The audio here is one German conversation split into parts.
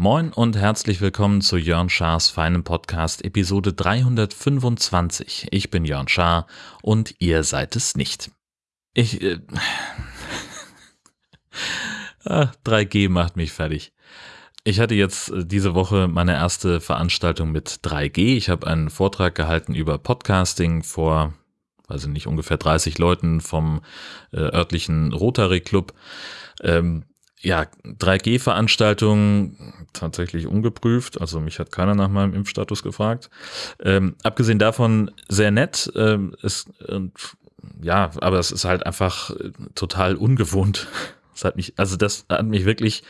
Moin und herzlich willkommen zu Jörn Schars feinem Podcast Episode 325. Ich bin Jörn Schaar und ihr seid es nicht. Ich. Äh, 3G ah, macht mich fertig. Ich hatte jetzt äh, diese Woche meine erste Veranstaltung mit 3G. Ich habe einen Vortrag gehalten über Podcasting vor, weiß ich nicht, ungefähr 30 Leuten vom äh, örtlichen Rotary Club. Ähm, ja, 3G-Veranstaltung tatsächlich ungeprüft. Also mich hat keiner nach meinem Impfstatus gefragt. Ähm, abgesehen davon sehr nett. Ähm, ist, und, ja, aber es ist halt einfach äh, total ungewohnt. Das hat mich, also das hat mich wirklich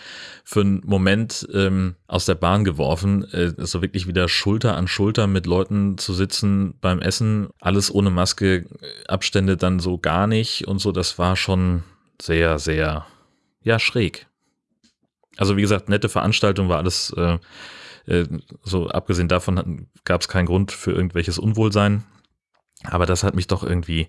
für einen Moment ähm, aus der Bahn geworfen, äh, so wirklich wieder Schulter an Schulter mit Leuten zu sitzen beim Essen, alles ohne Maske, Abstände dann so gar nicht und so. Das war schon sehr, sehr ja, schräg. Also wie gesagt, nette Veranstaltung war alles, äh, äh, so abgesehen davon gab es keinen Grund für irgendwelches Unwohlsein. Aber das hat mich doch irgendwie,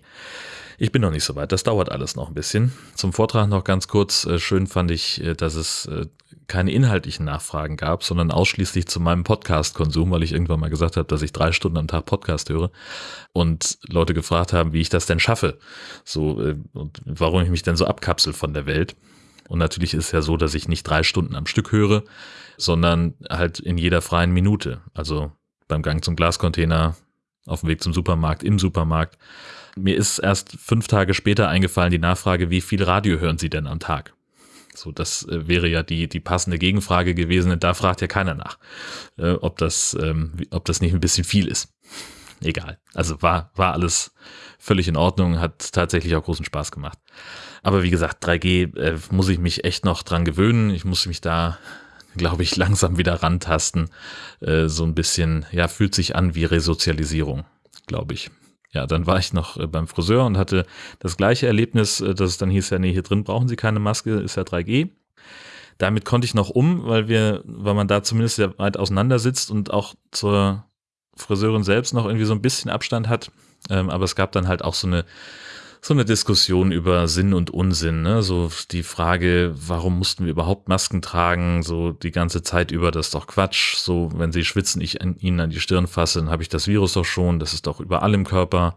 ich bin noch nicht so weit, das dauert alles noch ein bisschen. Zum Vortrag noch ganz kurz, äh, schön fand ich, äh, dass es äh, keine inhaltlichen Nachfragen gab, sondern ausschließlich zu meinem Podcast-Konsum, weil ich irgendwann mal gesagt habe, dass ich drei Stunden am Tag Podcast höre und Leute gefragt haben, wie ich das denn schaffe, so äh, und warum ich mich denn so abkapsel von der Welt. Und natürlich ist es ja so, dass ich nicht drei Stunden am Stück höre, sondern halt in jeder freien Minute. Also beim Gang zum Glascontainer, auf dem Weg zum Supermarkt, im Supermarkt. Mir ist erst fünf Tage später eingefallen die Nachfrage, wie viel Radio hören Sie denn am Tag? So, das äh, wäre ja die, die passende Gegenfrage gewesen. Und da fragt ja keiner nach, äh, ob das, ähm, ob das nicht ein bisschen viel ist. Egal. Also war, war alles völlig in Ordnung, hat tatsächlich auch großen Spaß gemacht. Aber wie gesagt, 3G äh, muss ich mich echt noch dran gewöhnen. Ich muss mich da, glaube ich, langsam wieder rantasten. Äh, so ein bisschen, ja, fühlt sich an wie Resozialisierung, glaube ich. Ja, dann war ich noch äh, beim Friseur und hatte das gleiche Erlebnis, äh, dass es dann hieß ja, nee, hier drin brauchen Sie keine Maske, ist ja 3G. Damit konnte ich noch um, weil wir, weil man da zumindest sehr weit auseinander sitzt und auch zur Friseurin selbst noch irgendwie so ein bisschen Abstand hat. Ähm, aber es gab dann halt auch so eine so eine Diskussion über Sinn und Unsinn, ne? So die Frage, warum mussten wir überhaupt Masken tragen, so die ganze Zeit über, das ist doch Quatsch. So, wenn sie schwitzen, ich an ihnen an die Stirn fasse, dann habe ich das Virus doch schon, das ist doch überall im Körper.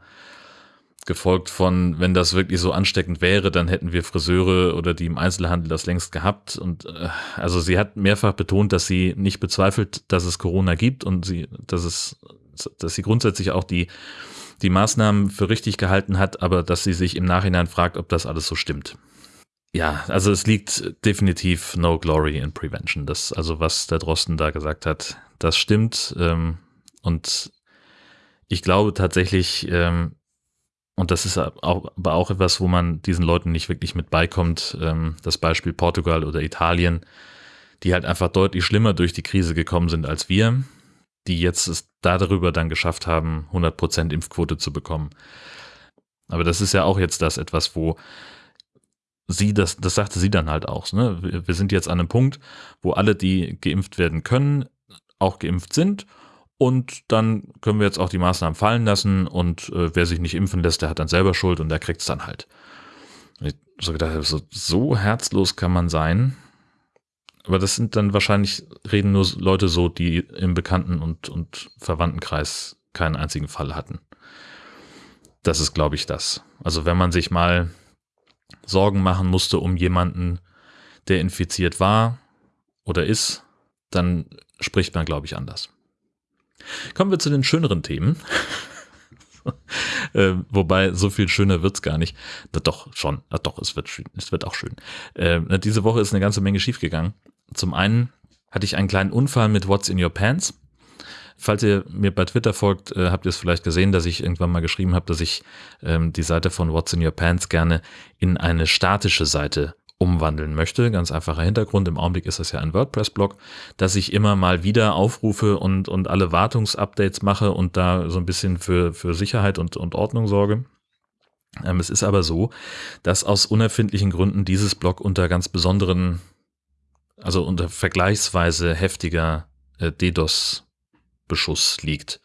Gefolgt von, wenn das wirklich so ansteckend wäre, dann hätten wir Friseure oder die im Einzelhandel das längst gehabt. Und äh, also sie hat mehrfach betont, dass sie nicht bezweifelt, dass es Corona gibt und sie, dass es, dass sie grundsätzlich auch die die Maßnahmen für richtig gehalten hat, aber dass sie sich im Nachhinein fragt, ob das alles so stimmt. Ja, also es liegt definitiv no glory in prevention. Das, also was der Drosten da gesagt hat, das stimmt. Ähm, und ich glaube tatsächlich, ähm, und das ist auch, aber auch etwas, wo man diesen Leuten nicht wirklich mit beikommt, ähm, das Beispiel Portugal oder Italien, die halt einfach deutlich schlimmer durch die Krise gekommen sind als wir die jetzt es darüber dann geschafft haben, 100% Impfquote zu bekommen. Aber das ist ja auch jetzt das etwas, wo sie, das, das sagte sie dann halt auch, ne? wir sind jetzt an einem Punkt, wo alle, die geimpft werden können, auch geimpft sind und dann können wir jetzt auch die Maßnahmen fallen lassen und äh, wer sich nicht impfen lässt, der hat dann selber Schuld und der kriegt es dann halt. Ich so gedacht, so, so herzlos kann man sein. Aber das sind dann wahrscheinlich, reden nur Leute so, die im Bekannten- und, und Verwandtenkreis keinen einzigen Fall hatten. Das ist, glaube ich, das. Also wenn man sich mal Sorgen machen musste um jemanden, der infiziert war oder ist, dann spricht man, glaube ich, anders. Kommen wir zu den schöneren Themen. äh, wobei, so viel schöner wird's gar nicht. Na, doch, schon. Na, doch, es wird, schön. es wird auch schön. Äh, diese Woche ist eine ganze Menge schiefgegangen. Zum einen hatte ich einen kleinen Unfall mit What's in Your Pants. Falls ihr mir bei Twitter folgt, äh, habt ihr es vielleicht gesehen, dass ich irgendwann mal geschrieben habe, dass ich ähm, die Seite von What's in Your Pants gerne in eine statische Seite umwandeln möchte. Ganz einfacher Hintergrund. Im Augenblick ist das ja ein WordPress-Blog, dass ich immer mal wieder aufrufe und, und alle Wartungsupdates mache und da so ein bisschen für, für Sicherheit und, und Ordnung sorge. Ähm, es ist aber so, dass aus unerfindlichen Gründen dieses Blog unter ganz besonderen also unter vergleichsweise heftiger äh, DDoS-Beschuss liegt.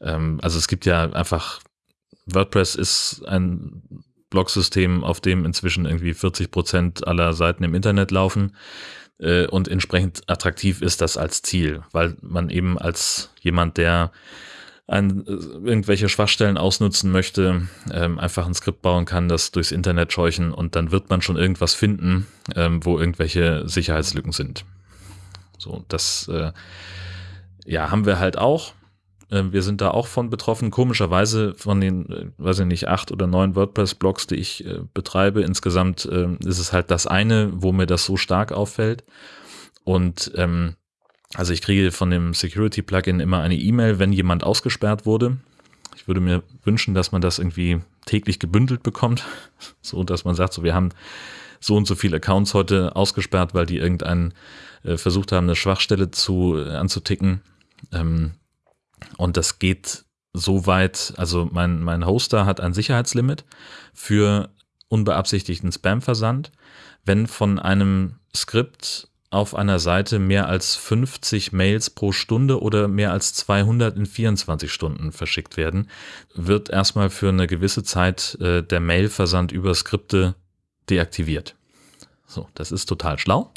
Ähm, also es gibt ja einfach, WordPress ist ein Blogsystem, auf dem inzwischen irgendwie 40 Prozent aller Seiten im Internet laufen. äh, und entsprechend attraktiv ist das als Ziel, weil man eben als jemand, der ein, äh, irgendwelche Schwachstellen ausnutzen möchte, ähm, einfach ein Skript bauen kann, das durchs Internet scheuchen und dann wird man schon irgendwas finden, ähm, wo irgendwelche Sicherheitslücken sind. So, das äh, ja, haben wir halt auch. Ähm, wir sind da auch von betroffen. Komischerweise von den, äh, weiß ich nicht, acht oder neun WordPress-Blogs, die ich äh, betreibe, insgesamt äh, ist es halt das eine, wo mir das so stark auffällt. Und ähm, also ich kriege von dem Security-Plugin immer eine E-Mail, wenn jemand ausgesperrt wurde. Ich würde mir wünschen, dass man das irgendwie täglich gebündelt bekommt, so dass man sagt, so wir haben so und so viele Accounts heute ausgesperrt, weil die irgendeinen äh, versucht haben, eine Schwachstelle zu äh, anzuticken. Ähm, und das geht so weit, also mein, mein Hoster hat ein Sicherheitslimit für unbeabsichtigten Spam-Versand. Wenn von einem Skript auf einer Seite mehr als 50 Mails pro Stunde oder mehr als 200 in 24 Stunden verschickt werden, wird erstmal für eine gewisse Zeit äh, der Mailversand über Skripte deaktiviert. So, das ist total schlau.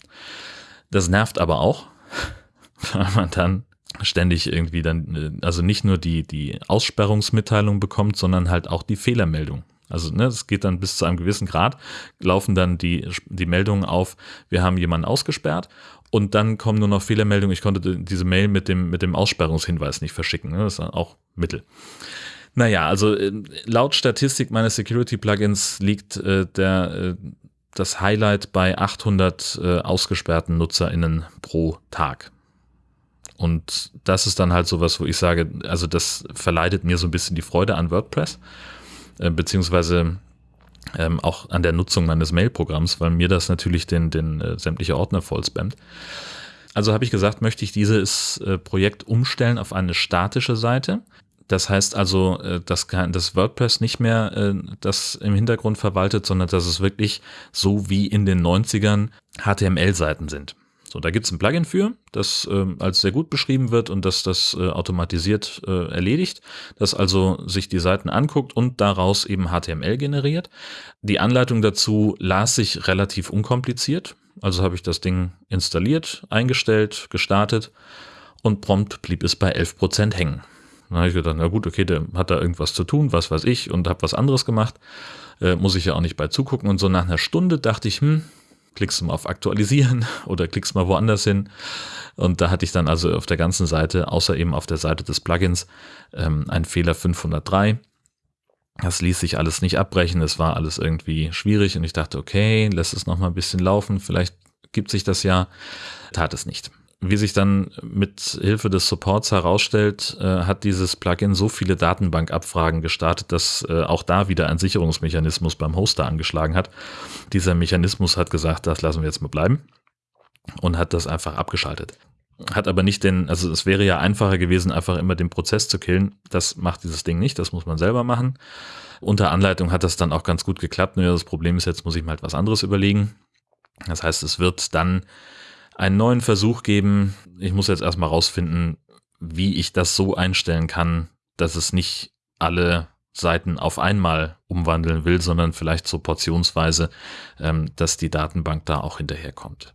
Das nervt aber auch, weil man dann ständig irgendwie dann, äh, also nicht nur die, die Aussperrungsmitteilung bekommt, sondern halt auch die Fehlermeldung. Also ne, geht dann bis zu einem gewissen Grad, laufen dann die, die Meldungen auf, wir haben jemanden ausgesperrt und dann kommen nur noch Fehlermeldungen, ich konnte diese Mail mit dem, mit dem Aussperrungshinweis nicht verschicken. Ne? Das ist auch Mittel. Naja, also äh, laut Statistik meines Security-Plugins liegt äh, der, äh, das Highlight bei 800 äh, ausgesperrten NutzerInnen pro Tag. Und das ist dann halt sowas, wo ich sage, also das verleidet mir so ein bisschen die Freude an WordPress, äh, beziehungsweise ähm, auch an der Nutzung meines Mail-Programms, weil mir das natürlich den, den äh, sämtliche Ordner voll spammt. Also habe ich gesagt, möchte ich dieses äh, Projekt umstellen auf eine statische Seite. Das heißt also, äh, dass das WordPress nicht mehr äh, das im Hintergrund verwaltet, sondern dass es wirklich so wie in den 90ern HTML-Seiten sind. So, da gibt es ein Plugin für, das äh, als sehr gut beschrieben wird und das das äh, automatisiert äh, erledigt, das also sich die Seiten anguckt und daraus eben HTML generiert. Die Anleitung dazu las sich relativ unkompliziert, also habe ich das Ding installiert, eingestellt, gestartet und prompt blieb es bei 11% hängen. Dann habe ich gedacht, na gut, okay, der hat da irgendwas zu tun, was weiß ich, und habe was anderes gemacht. Äh, muss ich ja auch nicht bei zugucken. Und so nach einer Stunde dachte ich, hm, klickst du mal auf Aktualisieren oder klickst mal woanders hin. Und da hatte ich dann also auf der ganzen Seite, außer eben auf der Seite des Plugins, ähm, einen Fehler 503. Das ließ sich alles nicht abbrechen, es war alles irgendwie schwierig und ich dachte, okay, lass es noch mal ein bisschen laufen, vielleicht gibt sich das ja. Tat es nicht. Wie sich dann mit Hilfe des Supports herausstellt, äh, hat dieses Plugin so viele Datenbankabfragen gestartet, dass äh, auch da wieder ein Sicherungsmechanismus beim Hoster angeschlagen hat. Dieser Mechanismus hat gesagt, das lassen wir jetzt mal bleiben und hat das einfach abgeschaltet. Hat aber nicht den, also es wäre ja einfacher gewesen, einfach immer den Prozess zu killen. Das macht dieses Ding nicht, das muss man selber machen. Unter Anleitung hat das dann auch ganz gut geklappt. Nur das Problem ist, jetzt muss ich mir halt was anderes überlegen. Das heißt, es wird dann einen neuen Versuch geben. Ich muss jetzt erstmal rausfinden, wie ich das so einstellen kann, dass es nicht alle Seiten auf einmal umwandeln will, sondern vielleicht so portionsweise, ähm, dass die Datenbank da auch hinterherkommt.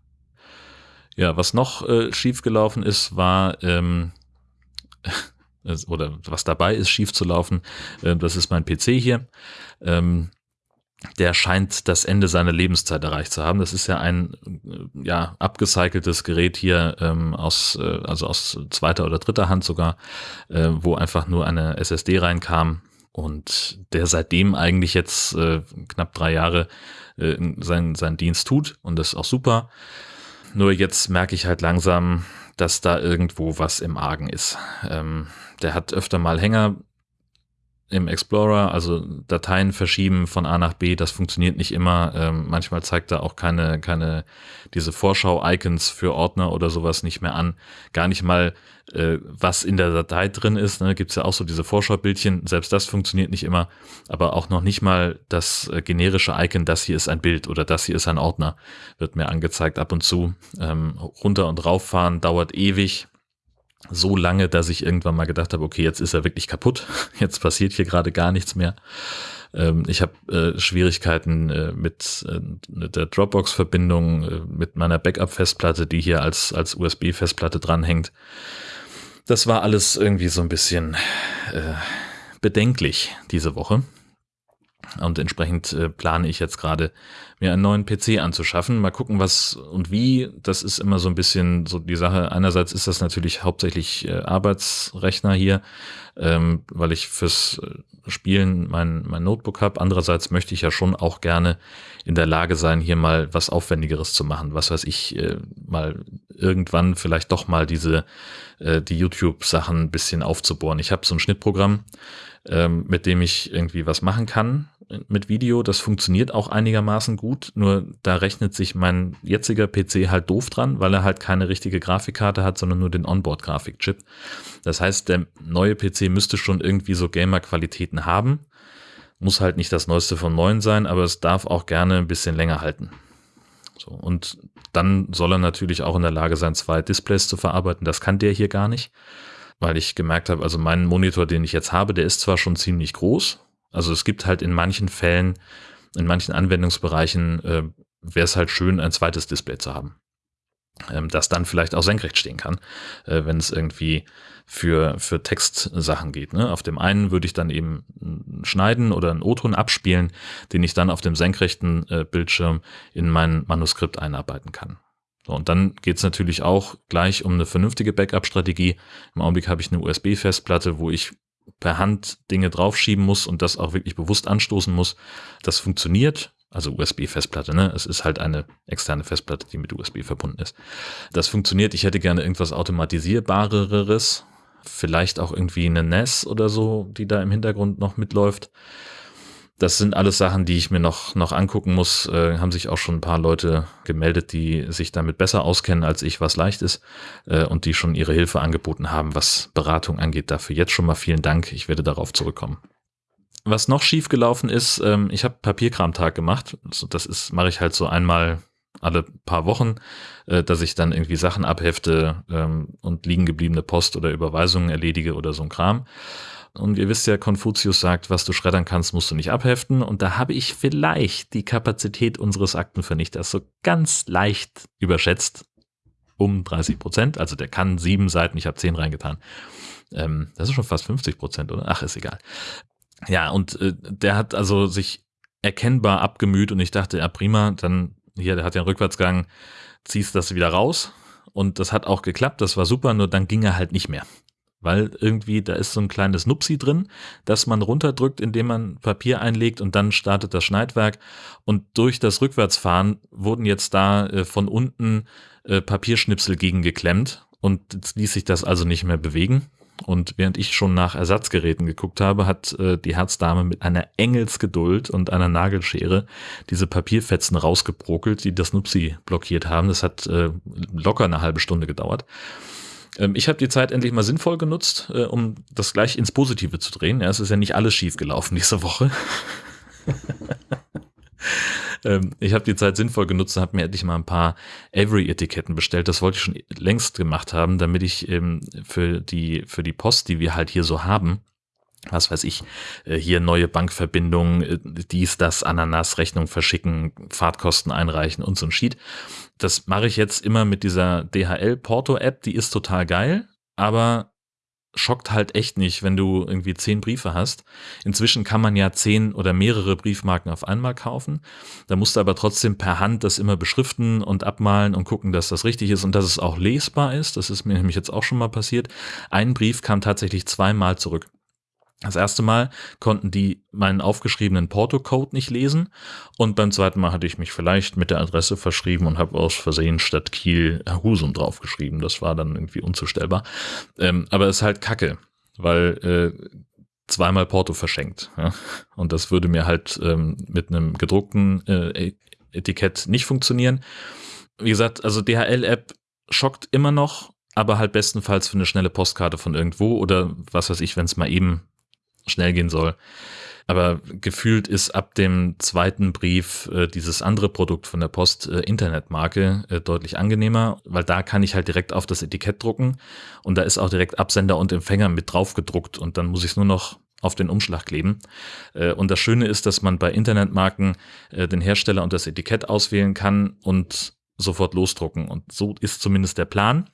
Ja, was noch äh, schiefgelaufen ist, war, ähm, oder was dabei ist, schief zu laufen, äh, das ist mein PC hier. Ähm, der scheint das Ende seiner Lebenszeit erreicht zu haben. Das ist ja ein äh, ja abgecyceltes Gerät hier ähm, aus äh, also aus zweiter oder dritter Hand sogar, äh, wo einfach nur eine SSD reinkam und der seitdem eigentlich jetzt äh, knapp drei Jahre äh, seinen seinen Dienst tut und das ist auch super. Nur jetzt merke ich halt langsam, dass da irgendwo was im Argen ist. Ähm, der hat öfter mal Hänger im Explorer, also Dateien verschieben von A nach B, das funktioniert nicht immer. Ähm, manchmal zeigt er auch keine, keine, diese Vorschau-Icons für Ordner oder sowas nicht mehr an. Gar nicht mal, äh, was in der Datei drin ist. Ne? Gibt ja auch so diese Vorschaubildchen, selbst das funktioniert nicht immer. Aber auch noch nicht mal das äh, generische Icon, das hier ist ein Bild oder das hier ist ein Ordner, wird mir angezeigt ab und zu. Ähm, runter und rauffahren dauert ewig so lange, dass ich irgendwann mal gedacht habe, okay, jetzt ist er wirklich kaputt, jetzt passiert hier gerade gar nichts mehr. Ähm, ich habe äh, Schwierigkeiten äh, mit, äh, mit der Dropbox-Verbindung, mit meiner Backup-Festplatte, die hier als, als USB-Festplatte dranhängt. Das war alles irgendwie so ein bisschen bedenklich diese Woche. Und entsprechend äh, plane ich jetzt gerade, mir einen neuen PC anzuschaffen. Mal gucken, was und wie. Das ist immer so ein bisschen so die Sache. Einerseits ist das natürlich hauptsächlich äh, Arbeitsrechner hier, ähm, weil ich fürs äh, Spielen mein, mein Notebook habe. Andererseits möchte ich ja schon auch gerne in der Lage sein, hier mal was Aufwendigeres zu machen. Was weiß ich, äh, mal irgendwann vielleicht doch mal diese, äh, die YouTube-Sachen ein bisschen aufzubohren. Ich habe so ein Schnittprogramm, ähm, mit dem ich irgendwie was machen kann mit Video. Das funktioniert auch einigermaßen gut, nur da rechnet sich mein jetziger PC halt doof dran, weil er halt keine richtige Grafikkarte hat, sondern nur den Onboard-Grafikchip. Das heißt, der neue PC müsste schon irgendwie so Gamer-Qualitäten haben. Muss halt nicht das Neueste von neuen sein, aber es darf auch gerne ein bisschen länger halten. So, und dann soll er natürlich auch in der Lage sein, zwei Displays zu verarbeiten. Das kann der hier gar nicht, weil ich gemerkt habe, also mein Monitor, den ich jetzt habe, der ist zwar schon ziemlich groß, also es gibt halt in manchen Fällen, in manchen Anwendungsbereichen, äh, wäre es halt schön, ein zweites Display zu haben. Ähm, das dann vielleicht auch senkrecht stehen kann, äh, wenn es irgendwie für, für Textsachen geht. Ne? Auf dem einen würde ich dann eben schneiden oder einen O-Ton abspielen, den ich dann auf dem senkrechten äh, Bildschirm in mein Manuskript einarbeiten kann. So, und dann geht's natürlich auch gleich um eine vernünftige Backup-Strategie. Im Augenblick habe ich eine USB-Festplatte, wo ich per Hand Dinge draufschieben muss und das auch wirklich bewusst anstoßen muss. Das funktioniert. Also USB-Festplatte, ne? Es ist halt eine externe Festplatte, die mit USB verbunden ist. Das funktioniert. Ich hätte gerne irgendwas automatisierbareres. Vielleicht auch irgendwie eine NES oder so, die da im Hintergrund noch mitläuft. Das sind alles Sachen, die ich mir noch, noch angucken muss. Äh, haben sich auch schon ein paar Leute gemeldet, die sich damit besser auskennen als ich, was leicht ist äh, und die schon ihre Hilfe angeboten haben, was Beratung angeht. Dafür jetzt schon mal vielen Dank. Ich werde darauf zurückkommen. Was noch schief gelaufen ist, ähm, ich habe Papierkramtag gemacht. Also das ist mache ich halt so einmal alle paar Wochen, äh, dass ich dann irgendwie Sachen abhefte ähm, und liegen gebliebene Post oder Überweisungen erledige oder so ein Kram. Und ihr wisst ja, Konfuzius sagt, was du schreddern kannst, musst du nicht abheften. Und da habe ich vielleicht die Kapazität unseres Aktenvernichters so ganz leicht überschätzt. Um 30 Prozent. Also der kann sieben Seiten, ich habe zehn reingetan. Ähm, das ist schon fast 50 Prozent, oder? Ach, ist egal. Ja, und äh, der hat also sich erkennbar abgemüht und ich dachte, ja prima, dann hier, der hat ja einen Rückwärtsgang, ziehst das wieder raus. Und das hat auch geklappt, das war super, nur dann ging er halt nicht mehr weil irgendwie da ist so ein kleines Nupsi drin, das man runterdrückt, indem man Papier einlegt und dann startet das Schneidwerk und durch das Rückwärtsfahren wurden jetzt da äh, von unten äh, Papierschnipsel gegengeklemmt und jetzt ließ sich das also nicht mehr bewegen. Und während ich schon nach Ersatzgeräten geguckt habe, hat äh, die Herzdame mit einer Engelsgeduld und einer Nagelschere diese Papierfetzen rausgebrokelt, die das Nupsi blockiert haben. Das hat äh, locker eine halbe Stunde gedauert. Ähm, ich habe die Zeit endlich mal sinnvoll genutzt, äh, um das gleich ins Positive zu drehen. Ja, es ist ja nicht alles schief gelaufen diese Woche. ähm, ich habe die Zeit sinnvoll genutzt und habe mir endlich mal ein paar Avery-Etiketten bestellt. Das wollte ich schon längst gemacht haben, damit ich ähm, für die für die Post, die wir halt hier so haben, was weiß ich, äh, hier neue Bankverbindungen, äh, dies, das, Ananas, Rechnung verschicken, Fahrtkosten einreichen und so ein Sheet. Das mache ich jetzt immer mit dieser DHL Porto App, die ist total geil, aber schockt halt echt nicht, wenn du irgendwie zehn Briefe hast. Inzwischen kann man ja zehn oder mehrere Briefmarken auf einmal kaufen. Da musst du aber trotzdem per Hand das immer beschriften und abmalen und gucken, dass das richtig ist und dass es auch lesbar ist. Das ist mir nämlich jetzt auch schon mal passiert. Ein Brief kam tatsächlich zweimal zurück. Das erste Mal konnten die meinen aufgeschriebenen Porto-Code nicht lesen und beim zweiten Mal hatte ich mich vielleicht mit der Adresse verschrieben und habe aus Versehen statt Kiel Husum draufgeschrieben. Das war dann irgendwie unzustellbar. Ähm, aber es ist halt Kacke, weil äh, zweimal Porto verschenkt. Ja? Und das würde mir halt ähm, mit einem gedruckten äh, Etikett nicht funktionieren. Wie gesagt, also DHL-App schockt immer noch, aber halt bestenfalls für eine schnelle Postkarte von irgendwo oder was weiß ich, wenn es mal eben schnell gehen soll. Aber gefühlt ist ab dem zweiten Brief äh, dieses andere Produkt von der Post äh, Internetmarke äh, deutlich angenehmer, weil da kann ich halt direkt auf das Etikett drucken und da ist auch direkt Absender und Empfänger mit drauf gedruckt und dann muss ich es nur noch auf den Umschlag kleben. Äh, und das Schöne ist, dass man bei Internetmarken äh, den Hersteller und das Etikett auswählen kann und sofort losdrucken. Und so ist zumindest der Plan.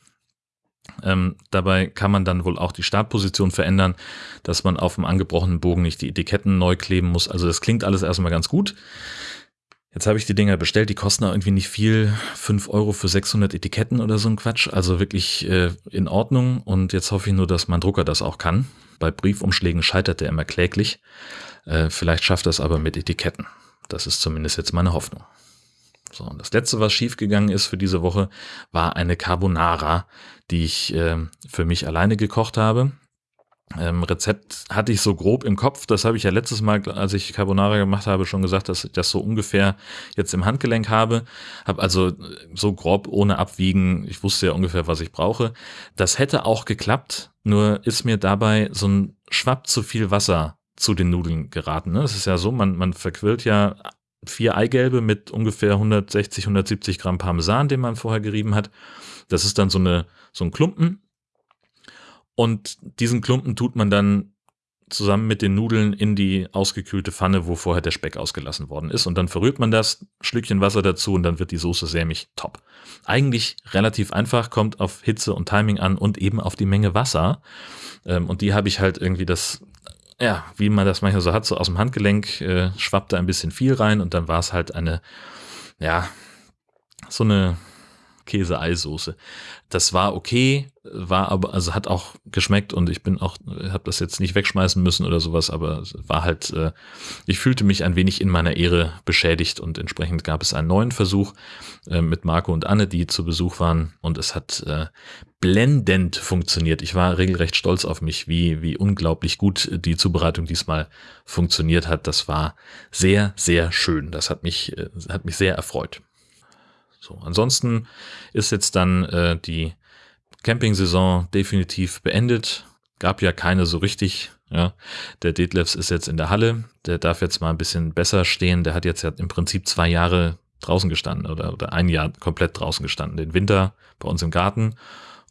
Ähm, dabei kann man dann wohl auch die Startposition verändern, dass man auf dem angebrochenen Bogen nicht die Etiketten neu kleben muss. Also das klingt alles erstmal ganz gut. Jetzt habe ich die Dinger bestellt, die kosten irgendwie nicht viel, fünf Euro für 600 Etiketten oder so ein Quatsch, also wirklich äh, in Ordnung und jetzt hoffe ich nur, dass mein Drucker das auch kann. Bei Briefumschlägen scheitert der immer kläglich, äh, vielleicht schafft er es aber mit Etiketten. Das ist zumindest jetzt meine Hoffnung. So, und das letzte, was schiefgegangen ist für diese Woche, war eine Carbonara, die ich äh, für mich alleine gekocht habe. Ähm, Rezept hatte ich so grob im Kopf. Das habe ich ja letztes Mal, als ich Carbonara gemacht habe, schon gesagt, dass ich das so ungefähr jetzt im Handgelenk habe. Habe also so grob ohne Abwiegen. Ich wusste ja ungefähr, was ich brauche. Das hätte auch geklappt. Nur ist mir dabei so ein Schwapp zu viel Wasser zu den Nudeln geraten. Es ist ja so, man, man verquillt ja vier Eigelbe mit ungefähr 160, 170 Gramm Parmesan, den man vorher gerieben hat. Das ist dann so eine, so ein Klumpen. Und diesen Klumpen tut man dann zusammen mit den Nudeln in die ausgekühlte Pfanne, wo vorher der Speck ausgelassen worden ist. Und dann verrührt man das, Schlückchen Wasser dazu und dann wird die Soße sämig top. Eigentlich relativ einfach, kommt auf Hitze und Timing an und eben auf die Menge Wasser. Ähm, und die habe ich halt irgendwie das ja, wie man das manchmal so hat, so aus dem Handgelenk äh, schwappte ein bisschen viel rein und dann war es halt eine, ja, so eine Käse-Eisoße. Das war okay, war aber, also hat auch geschmeckt und ich bin auch, habe das jetzt nicht wegschmeißen müssen oder sowas, aber war halt, äh, ich fühlte mich ein wenig in meiner Ehre beschädigt und entsprechend gab es einen neuen Versuch äh, mit Marco und Anne, die zu Besuch waren und es hat äh, blendend funktioniert. Ich war regelrecht stolz auf mich, wie, wie unglaublich gut die Zubereitung diesmal funktioniert hat. Das war sehr, sehr schön. Das hat mich, äh, hat mich sehr erfreut. So, ansonsten ist jetzt dann äh, die Camping-Saison definitiv beendet. Gab ja keine so richtig. Ja, der Detlefs ist jetzt in der Halle. Der darf jetzt mal ein bisschen besser stehen. Der hat jetzt ja im Prinzip zwei Jahre draußen gestanden oder, oder ein Jahr komplett draußen gestanden. Den Winter bei uns im Garten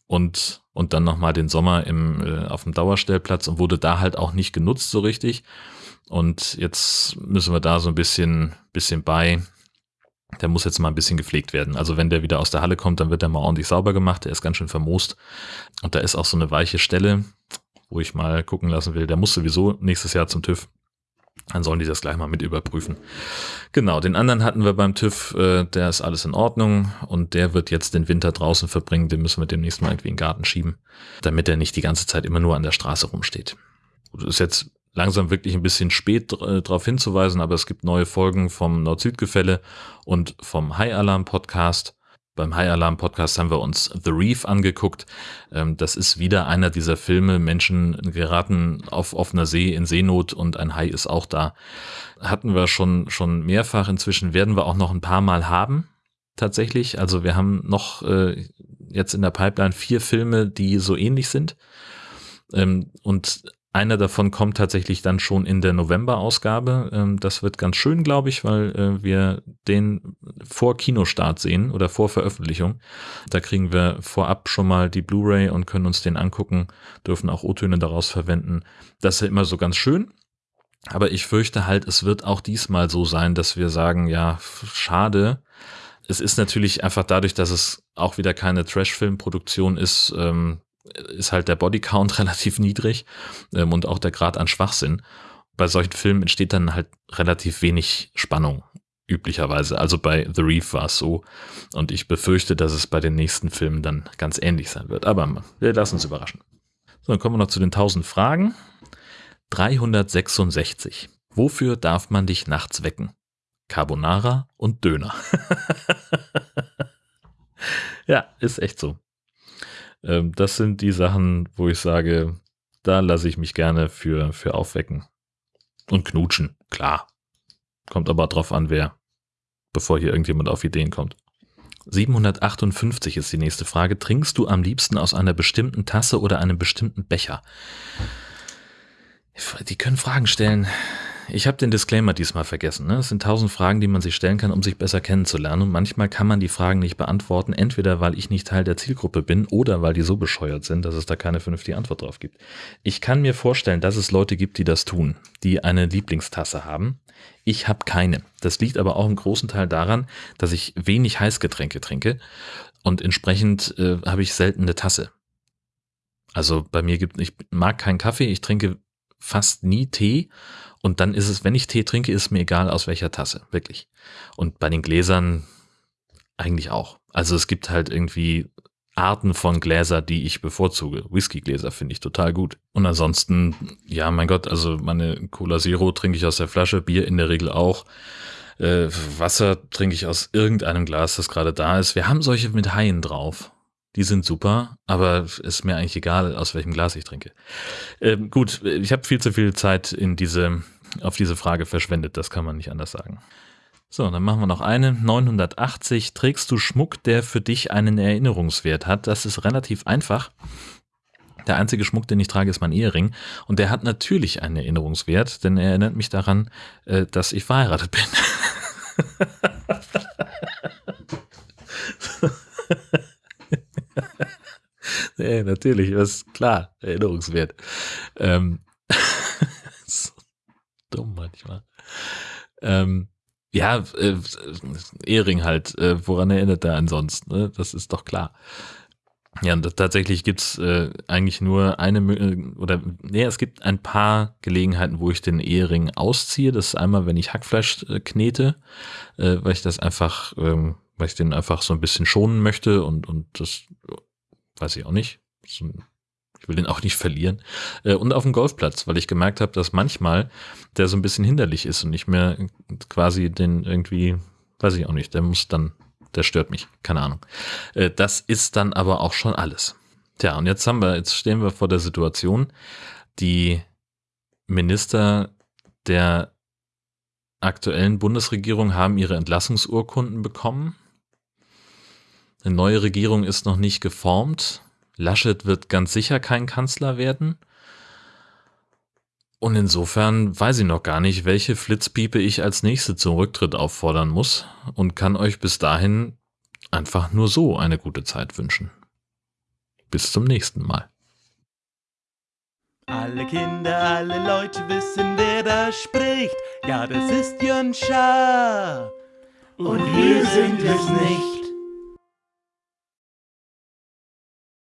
und, und dann nochmal den Sommer im, äh, auf dem Dauerstellplatz und wurde da halt auch nicht genutzt so richtig. Und jetzt müssen wir da so ein bisschen, bisschen bei der muss jetzt mal ein bisschen gepflegt werden. Also wenn der wieder aus der Halle kommt, dann wird der mal ordentlich sauber gemacht. Der ist ganz schön vermoost. Und da ist auch so eine weiche Stelle, wo ich mal gucken lassen will. Der muss sowieso nächstes Jahr zum TÜV. Dann sollen die das gleich mal mit überprüfen. Genau, den anderen hatten wir beim TÜV, äh, der ist alles in Ordnung und der wird jetzt den Winter draußen verbringen. Den müssen wir demnächst mal irgendwie in den Garten schieben, damit er nicht die ganze Zeit immer nur an der Straße rumsteht. Das ist jetzt langsam wirklich ein bisschen spät äh, darauf hinzuweisen, aber es gibt neue Folgen vom Nord-Süd-Gefälle und vom High Alarm Podcast. Beim High Alarm Podcast haben wir uns The Reef angeguckt. Ähm, das ist wieder einer dieser Filme. Menschen geraten auf offener See in Seenot und ein Hai ist auch da. Hatten wir schon, schon mehrfach. Inzwischen werden wir auch noch ein paar Mal haben. Tatsächlich. Also wir haben noch äh, jetzt in der Pipeline vier Filme, die so ähnlich sind. Ähm, und einer davon kommt tatsächlich dann schon in der November-Ausgabe. Ähm, das wird ganz schön, glaube ich, weil äh, wir den vor Kinostart sehen oder vor Veröffentlichung. Da kriegen wir vorab schon mal die Blu-ray und können uns den angucken, dürfen auch O-Töne daraus verwenden. Das ist ja immer so ganz schön. Aber ich fürchte halt, es wird auch diesmal so sein, dass wir sagen, ja, schade. Es ist natürlich einfach dadurch, dass es auch wieder keine Trash-Film-Produktion ist, ähm, ist halt der Bodycount relativ niedrig ähm, und auch der Grad an Schwachsinn. Bei solchen Filmen entsteht dann halt relativ wenig Spannung, üblicherweise. Also bei The Reef war es so. Und ich befürchte, dass es bei den nächsten Filmen dann ganz ähnlich sein wird. Aber wir lassen uns überraschen. So, dann kommen wir noch zu den 1000 Fragen. 366. Wofür darf man dich nachts wecken? Carbonara und Döner. ja, ist echt so. Ähm, das sind die Sachen, wo ich sage, da lasse ich mich gerne für, für aufwecken. Und knutschen, klar. Kommt aber drauf an, wer, bevor hier irgendjemand auf Ideen kommt. 758 ist die nächste Frage. Trinkst du am liebsten aus einer bestimmten Tasse oder einem bestimmten Becher? Die können Fragen stellen. Ich habe den Disclaimer diesmal vergessen. Ne? Es sind tausend Fragen, die man sich stellen kann, um sich besser kennenzulernen. Und manchmal kann man die Fragen nicht beantworten, entweder weil ich nicht Teil der Zielgruppe bin oder weil die so bescheuert sind, dass es da keine vernünftige Antwort drauf gibt. Ich kann mir vorstellen, dass es Leute gibt, die das tun, die eine Lieblingstasse haben. Ich habe keine. Das liegt aber auch im großen Teil daran, dass ich wenig Heißgetränke trinke und entsprechend äh, habe ich selten eine Tasse. Also bei mir gibt, ich mag keinen Kaffee, ich trinke fast nie Tee und dann ist es, wenn ich Tee trinke, ist mir egal aus welcher Tasse, wirklich. Und bei den Gläsern eigentlich auch. Also es gibt halt irgendwie Arten von Gläser, die ich bevorzuge. Whiskygläser finde ich total gut. Und ansonsten, ja, mein Gott, also meine Cola Zero trinke ich aus der Flasche, Bier in der Regel auch. Äh, Wasser trinke ich aus irgendeinem Glas, das gerade da ist. Wir haben solche mit Haien drauf. Die sind super, aber ist mir eigentlich egal, aus welchem Glas ich trinke. Ähm, gut, ich habe viel zu viel Zeit in diese, auf diese Frage verschwendet, das kann man nicht anders sagen. So, dann machen wir noch eine. 980. Trägst du Schmuck, der für dich einen Erinnerungswert hat? Das ist relativ einfach. Der einzige Schmuck, den ich trage, ist mein Ehering. Und der hat natürlich einen Erinnerungswert, denn er erinnert mich daran, äh, dass ich verheiratet bin. nee, natürlich, ist klar, Erinnerungswert. Ähm, so dumm manchmal. Ähm, ja, äh, Ehering halt, äh, woran erinnert er ansonsten? Ne? Das ist doch klar. Ja, und tatsächlich gibt's äh, eigentlich nur eine, oder nee, es gibt ein paar Gelegenheiten, wo ich den Ehering ausziehe. Das ist einmal, wenn ich Hackfleisch äh, knete, äh, weil ich das einfach, ähm, weil ich den einfach so ein bisschen schonen möchte und, und das weiß ich auch nicht. ich will den auch nicht verlieren. Äh, und auf dem Golfplatz, weil ich gemerkt habe, dass manchmal der so ein bisschen hinderlich ist und ich mir quasi den irgendwie, weiß ich auch nicht, der muss dann, der stört mich, keine Ahnung. Äh, das ist dann aber auch schon alles. Tja, und jetzt haben wir, jetzt stehen wir vor der Situation, die Minister der aktuellen Bundesregierung haben ihre Entlassungsurkunden bekommen. Eine neue Regierung ist noch nicht geformt. Laschet wird ganz sicher kein Kanzler werden. Und insofern weiß ich noch gar nicht, welche Flitzpiepe ich als nächste zum Rücktritt auffordern muss und kann euch bis dahin einfach nur so eine gute Zeit wünschen. Bis zum nächsten Mal. Alle Kinder, alle Leute wissen, wer da spricht. Ja, das ist Jön Schaar. Und wir sind es nicht.